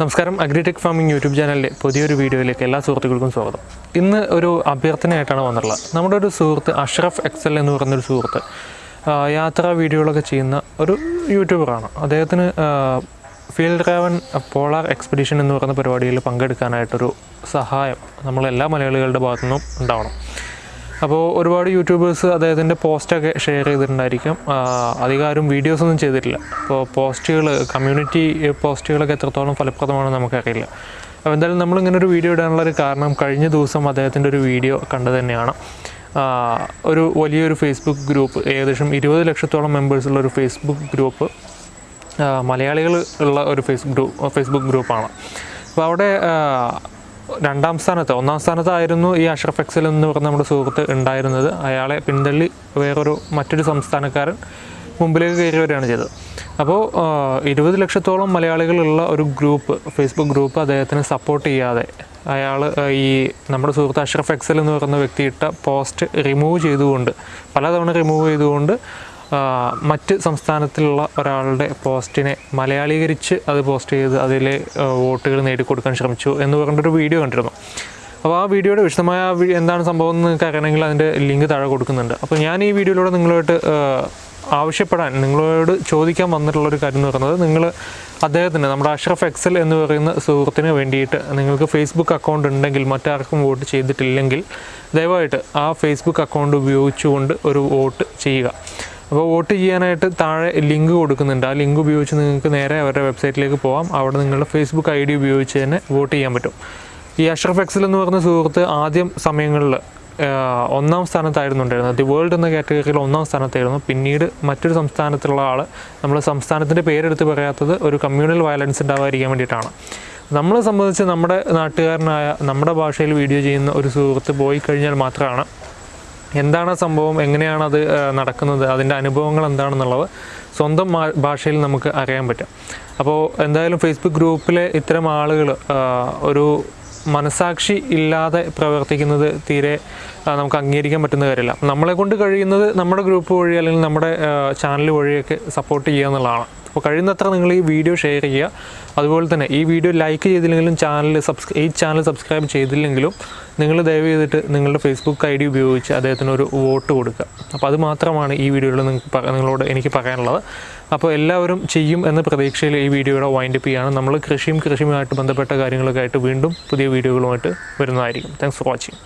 നമസ്കാരം. Agritech farming YouTube ചാനലിലെ പുതിയൊരു വീഡിയോയിലേക്ക് എല്ലാ സുഹൃത്തുക്കൾക്കും സ്വാഗതം. ഇന്ന് ഒരു അഭ്യർത്ഥനയായിട്ടാണ് വന്നിട്ടുള്ളത് നമ്മുടെ ഒരു സുഹൃത്ത് അഷ്റഫ് എക്സൽ എന്ന് പറയുന്നൊരു സുഹൃത്ത് യാത്രാ വീഡിയോകളൊക്കെ ചെയ്യുന്ന ഒരു യൂട്യൂബറാണ് അദ്ദേഹത്തിന് ഫീൽഡ് ട്രാവൻ പോളാർ എക്സ്പെഡീഷൻ എന്ന് പറയുന്ന പരിപാടിയിൽ പങ്കെടുക്കാനായിട്ടൊരു സഹായം നമ്മളെല്ലാ മലയാളികളുടെ ഭാഗത്തു നിന്നും ഉണ്ടാവണം. അപ്പോൾ ഒരുപാട് യൂട്യൂബേഴ്സ് അദ്ദേഹത്തിന്റെ പോസ്റ്റൊക്കെ ഷെയർ ചെയ്തിട്ടുണ്ടായിരിക്കും. അധികാരം വീഡിയോസ് ഒന്നും ചെയ്തിട്ടില്ല. അപ്പോൾ പോസ്റ്റുകൾ കമ്മ്യൂണിറ്റി പോസ്റ്റുകളൊക്കെ എത്രത്തോളം ഫലപ്രദമാണെന്ന് നമുക്കറിയില്ല. അപ്പോൾ എന്തായാലും നമ്മളിങ്ങനെ ഒരു വീഡിയോ ഇടാനുള്ള ഒരു കാരണം കഴിഞ്ഞ ദിവസം അദ്ദേഹത്തിന്റെ ഒരു വീഡിയോ കണ്ടു തന്നെയാണ്. ഒരു വലിയൊരു ഫേസ്ബുക്ക് ഗ്രൂപ്പ് ഏകദേശം ഇരുപത് ലക്ഷത്തോളം മെമ്പേഴ്സുള്ള ഒരു ഫേസ്ബുക്ക് ഗ്രൂപ്പ് മലയാളികൾ ഉള്ള ഒരു ഫേസ്ബുക്ക് ഗ്രൂപ്പ് ഫേസ്ബുക്ക് ഗ്രൂപ്പാണ് അപ്പോൾ അവിടെ രണ്ടാം സ്ഥാനത്ത് ഒന്നാം സ്ഥാനത്തായിരുന്നു ഈ അഷ്റഫ് എക്സൽ എന്ന് പറഞ്ഞ നമ്മുടെ സുഹൃത്ത് ഉണ്ടായിരുന്നത്. അയാളെ പിന്തള്ളി വേറൊരു മറ്റൊരു സംസ്ഥാനക്കാരൻ മുമ്പിലേക്ക് കയറി വരികയാണ് ചെയ്തത് അപ്പോൾ ഇരുപത് ലക്ഷത്തോളം മലയാളികളുള്ള ഒരു ഗ്രൂപ്പ് ഫേസ്ബുക്ക് ഗ്രൂപ്പ് അദ്ദേഹത്തിന് സപ്പോർട്ട് ചെയ്യാതെ അയാൾ ഈ നമ്മുടെ സുഹൃത്ത് അഷ്റഫ് എക്സൽ എന്ന് പറയുന്ന വ്യക്തി ഇട്ട പോസ്റ്റ് റിമൂവ് ചെയ്തുകൊണ്ട് പലതവണ റിമൂവ് ചെയ്തുകൊണ്ട് മറ്റ് സംസ്ഥാനത്തിലുള്ള ഒരാളുടെ പോസ്റ്റിനെ മലയാളീകരിച്ച് അത് പോസ്റ്റ് ചെയ്ത് അതിലെ വോട്ടുകൾ നേടിക്കൊടുക്കാൻ ശ്രമിച്ചു എന്ന് പറഞ്ഞിട്ടൊരു വീഡിയോ കണ്ടിരുന്നു. അപ്പോൾ ആ വീഡിയോയുടെ വിശദമായ എന്താണ് സംഭവം എന്ന് നിങ്ങൾക്ക് അറിയണമെങ്കിൽ അതിന്റെ ലിങ്ക് താഴെ കൊടുക്കുന്നുണ്ട്. അപ്പോൾ ഞാൻ ഈ വീഡിയോയിലൂടെ നിങ്ങളുമായിട്ട് ആവശ്യപ്പെടാൻ നിങ്ങളോട് ചോദിക്കാൻ വന്നിട്ടുള്ള ഒരു കാര്യം എന്ന് പറയുന്നത് നിങ്ങൾ അദ്ദേഹത്തിന് നമ്മുടെ അഷ്റഫ് എക്സൽ എന്ന് പറയുന്ന സുഹൃത്തിന് വേണ്ടിയിട്ട് നിങ്ങൾക്ക് ഫേസ്ബുക്ക് അക്കൗണ്ട് ഉണ്ടെങ്കിൽ മറ്റാർക്കും വോട്ട് ചെയ്തിട്ടില്ലെങ്കിൽ ദയവായിട്ട് ആ ഫേസ്ബുക്ക് അക്കൗണ്ട് ഉപയോഗിച്ചുകൊണ്ട് ഒരു വോട്ട് ചെയ്യുക. അപ്പോൾ വോട്ട് ചെയ്യാനായിട്ട് താഴെ ലിങ്ക് കൊടുക്കുന്നുണ്ട്. ആ ലിങ്ക് ഉപയോഗിച്ച് നിങ്ങൾക്ക് നേരെ അവരുടെ വെബ്സൈറ്റിലേക്ക് പോകാം അവിടെ നിങ്ങളുടെ ഫേസ്ബുക്ക് ഐ ഡി ഉപയോഗിച്ച് തന്നെ വോട്ട് ചെയ്യാൻ പറ്റും. ഈ അഷ്റഫ് എക്സൽ എന്ന് പറഞ്ഞ സുഹൃത്ത് ആദ്യം സമയങ്ങളിൽ ഒന്നാം സ്ഥാനത്തായിരുന്നു ഉണ്ടായിരുന്നത്. ദി വേൾഡ് എന്ന കാറ്റഗറിയിൽ ഒന്നാം സ്ഥാനത്തായിരുന്നു. പിന്നീട് മറ്റൊരു സംസ്ഥാനത്തുള്ള ആൾ നമ്മൾ സംസ്ഥാനത്തിന്റെ പേരെടുത്ത് പറയാത്തത് ഒരു കമ്മ്യൂണൽ വയലൻസ് ഉണ്ടാവാതിരിക്കാൻ വേണ്ടിയിട്ടാണ്. നമ്മളെ സംബന്ധിച്ച് നമ്മുടെ നാട്ടുകാരനായ നമ്മുടെ ഭാഷയിൽ വീഡിയോ ചെയ്യുന്ന ഒരു സുഹൃത്ത് പോയി കഴിഞ്ഞാൽ മാത്രമാണ് എന്താണ് സംഭവം? എങ്ങനെയാണ് അത് നടക്കുന്നത്? അതിന്റെ അനുഭവങ്ങൾ എന്താണെന്നുള്ളത് സ്വന്തം ഭാഷയിൽ നമുക്ക് അറിയാൻ പറ്റും. അപ്പോൾ എന്തായാലും ഫേസ്ബുക്ക് ഗ്രൂപ്പിലെ ഇത്തരം ആളുകൾ ഒരു മനസാക്ഷി ഇല്ലാതെ പ്രവർത്തിക്കുന്നത് തീരെ നമുക്ക് അംഗീകരിക്കാൻ പറ്റുന്ന കാര്യമല്ല. നമ്മളെ കൊണ്ട് കഴിയുന്നത് നമ്മുടെ ഗ്രൂപ്പ് വഴി അല്ലെങ്കിൽ നമ്മുടെ ചാനൽ വഴിയൊക്കെ സപ്പോർട്ട് ചെയ്യുക എന്നുള്ളതാണ്. അപ്പോൾ കഴിയുന്നത്ര നിങ്ങൾ ഈ വീഡിയോ ഷെയർ ചെയ്യുക. അതുപോലെ തന്നെ ഈ വീഡിയോ ലൈക്ക് ചെയ്തില്ലെങ്കിലും ചാനൽ സബ്സ്ക്രൈ ഈ ചാനൽ സബ്സ്ക്രൈബ് ചെയ്തില്ലെങ്കിലും നിങ്ങൾ ദയവ് ചെയ്തിട്ട് നിങ്ങളുടെ ഫേസ്ബുക്ക് ഐ ഡി ഉപയോഗിച്ച് അദ്ദേഹത്തിന് ഒരു വോട്ട് കൊടുക്കുക. അപ്പോൾ അത് മാത്രമാണ് ഈ വീഡിയോയിൽ നിങ്ങൾക്ക് നിങ്ങളോട് എനിക്ക് പറയാനുള്ളത്. അപ്പോൾ എല്ലാവരും ചെയ്യും എന്ന പ്രതീക്ഷയിൽ ഈ വീഡിയോയുടെ വൈൻഡപ്പ് ചെയ്യുകയാണ്. നമ്മൾ കൃഷിയും കൃഷിയുമായിട്ട് ബന്ധപ്പെട്ട കാര്യങ്ങളൊക്കെ ആയിട്ട് വീണ്ടും പുതിയ വീഡിയോകളുമായിട്ട് വരുന്നതായിരിക്കും. Thanks for watching